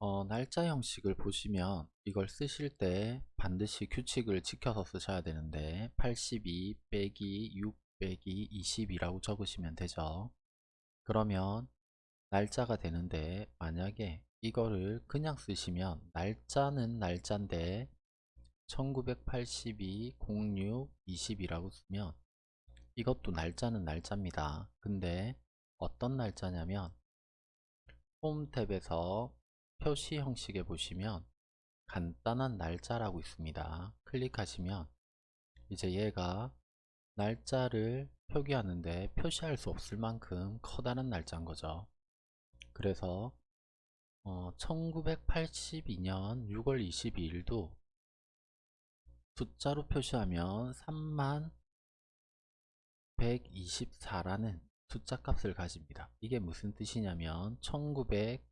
어, 날짜 형식을 보시면 이걸 쓰실 때 반드시 규칙을 지켜서 쓰셔야 되는데 82 빼기 6 빼기 20이라고 적으시면 되죠. 그러면 날짜가 되는데 만약에 이거를 그냥 쓰시면 날짜는 날짜인데 1982 06 20이라고 쓰면 이것도 날짜는 날짜입니다. 근데 어떤 날짜냐면 홈 탭에서 표시 형식에 보시면 간단한 날짜라고 있습니다. 클릭하시면 이제 얘가 날짜를 표기하는데 표시할 수 없을 만큼 커다란 날짜인 거죠. 그래서 어, 1982년 6월 22일도 숫자로 표시하면 3만 124라는 숫자 값을 가집니다. 이게 무슨 뜻이냐면 1900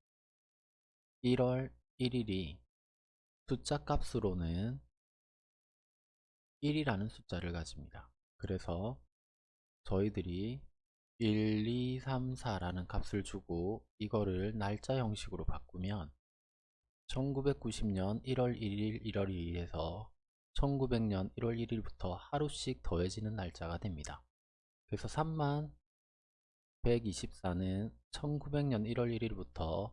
1월 1일이 숫자 값으로는 1이라는 숫자를 가집니다. 그래서 저희들이 1, 2, 3, 4라는 값을 주고 이거를 날짜 형식으로 바꾸면 1990년 1월 1일 1월 2일에서 1900년 1월 1일부터 하루씩 더해지는 날짜가 됩니다. 그래서 3만 124는 1900년 1월 1일부터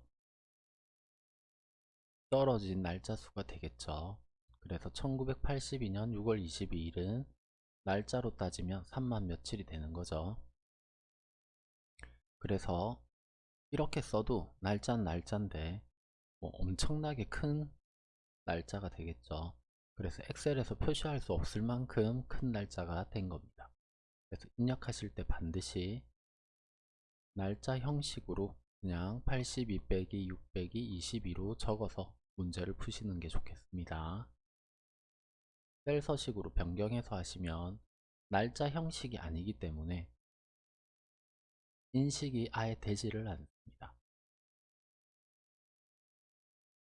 떨어진 날짜 수가 되겠죠. 그래서 1982년 6월 22일은 날짜로 따지면 3만 며칠이 되는 거죠. 그래서 이렇게 써도 날짜는 날짜인데 뭐 엄청나게 큰 날짜가 되겠죠. 그래서 엑셀에서 표시할 수 없을 만큼 큰 날짜가 된 겁니다. 그래서 입력하실 때 반드시 날짜 형식으로 그냥 82 빼기 6 빼기 22로 적어서 문제를 푸시는 게 좋겠습니다. 셀 서식으로 변경해서 하시면 날짜 형식이 아니기 때문에 인식이 아예 되지를 않습니다.